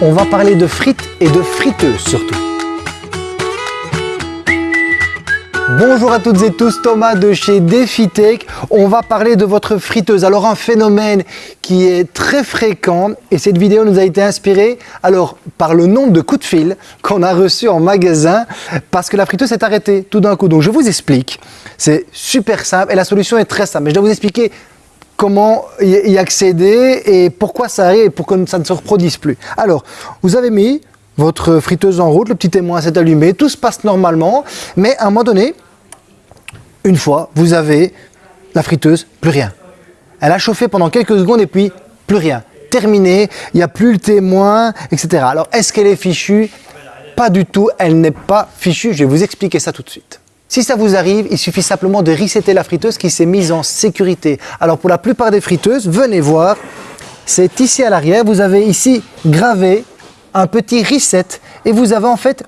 On va parler de frites et de friteuses surtout. Bonjour à toutes et tous, Thomas de chez DefiTech. On va parler de votre friteuse. Alors un phénomène qui est très fréquent et cette vidéo nous a été inspirée alors par le nombre de coups de fil qu'on a reçus en magasin parce que la friteuse s'est arrêtée tout d'un coup. Donc je vous explique, c'est super simple et la solution est très simple. Mais je dois vous expliquer comment y accéder et pourquoi ça arrive et pour que ça ne se reproduise plus. Alors, vous avez mis votre friteuse en route, le petit témoin s'est allumé, tout se passe normalement, mais à un moment donné, une fois, vous avez la friteuse, plus rien. Elle a chauffé pendant quelques secondes et puis plus rien. Terminé, il n'y a plus le témoin, etc. Alors, est-ce qu'elle est fichue? Pas du tout, elle n'est pas fichue. Je vais vous expliquer ça tout de suite. Si ça vous arrive, il suffit simplement de resetter la friteuse qui s'est mise en sécurité. Alors pour la plupart des friteuses, venez voir, c'est ici à l'arrière, vous avez ici gravé un petit reset et vous avez en fait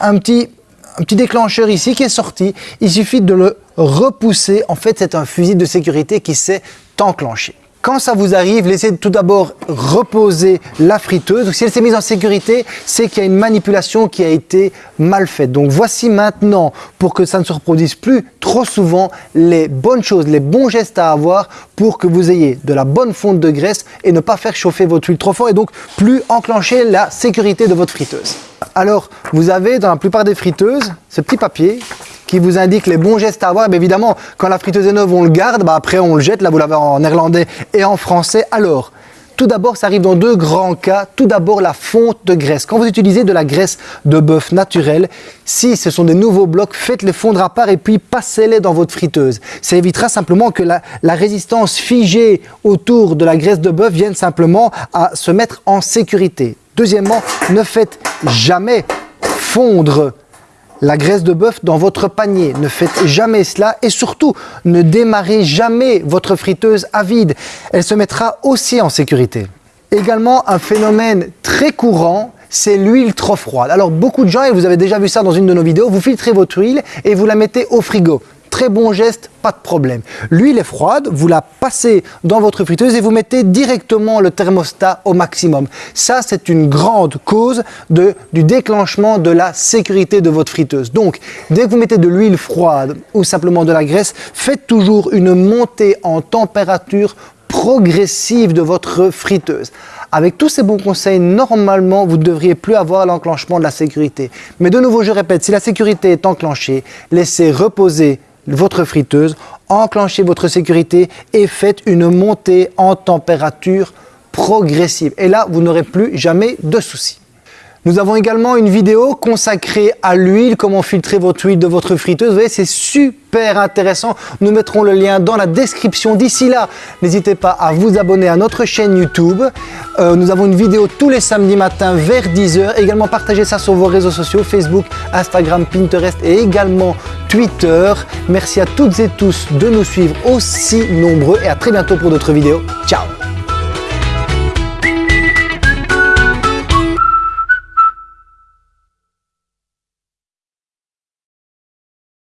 un petit, un petit déclencheur ici qui est sorti. Il suffit de le repousser. En fait, c'est un fusil de sécurité qui s'est enclenché. Quand ça vous arrive, laissez tout d'abord reposer la friteuse. Si elle s'est mise en sécurité, c'est qu'il y a une manipulation qui a été mal faite. Donc voici maintenant, pour que ça ne se reproduise plus trop souvent, les bonnes choses, les bons gestes à avoir pour que vous ayez de la bonne fonte de graisse et ne pas faire chauffer votre huile trop fort et donc plus enclencher la sécurité de votre friteuse. Alors, vous avez dans la plupart des friteuses ce petit papier qui vous indique les bons gestes à avoir. Évidemment, quand la friteuse est neuve, on le garde, bah après on le jette, là vous l'avez en néerlandais et en français. Alors, tout d'abord, ça arrive dans deux grands cas. Tout d'abord, la fonte de graisse. Quand vous utilisez de la graisse de bœuf naturelle, si ce sont des nouveaux blocs, faites-les fondre à part et puis passez-les dans votre friteuse. Ça évitera simplement que la, la, résistance figée autour de la graisse de bœuf vienne simplement à se mettre en sécurité. Deuxièmement, ne faites jamais fondre la graisse de bœuf dans votre panier. Ne faites jamais cela et surtout, ne démarrez jamais votre friteuse à vide. Elle se mettra aussi en sécurité. Également, un phénomène très courant, c'est l'huile trop froide. Alors beaucoup de gens, et vous avez déjà vu ça dans une de nos vidéos, vous filtrez votre huile et vous la mettez au frigo. Très bon geste, pas de problème. L'huile est froide, vous la passez dans votre friteuse et vous mettez directement le thermostat au maximum. Ça, c'est une grande cause du déclenchement de la sécurité de votre friteuse. Donc, dès que vous mettez de l'huile froide ou simplement de la graisse, faites toujours une montée en température progressive de votre friteuse. Avec tous ces bons conseils, normalement, vous ne devriez plus avoir l'enclenchement de la sécurité. Mais de nouveau, je répète, si la sécurité est enclenchée, laissez reposer votre friteuse, enclenchez votre sécurité et faites une montée en température progressive. Et là, vous n'aurez plus jamais de soucis. Nous avons également une vidéo consacrée à l'huile, comment filtrer votre huile de votre friteuse. Vous voyez, c'est super intéressant. Nous mettrons le lien dans la description. D'ici là, n'hésitez pas à vous abonner à notre chaîne YouTube. Euh, nous avons une vidéo tous les samedis matins vers 10h. Également, partagez ça sur vos réseaux sociaux, Facebook, Instagram, Pinterest et également Twitter. Merci à toutes et tous de nous suivre aussi nombreux et à très bientôt pour d'autres vidéos. Ciao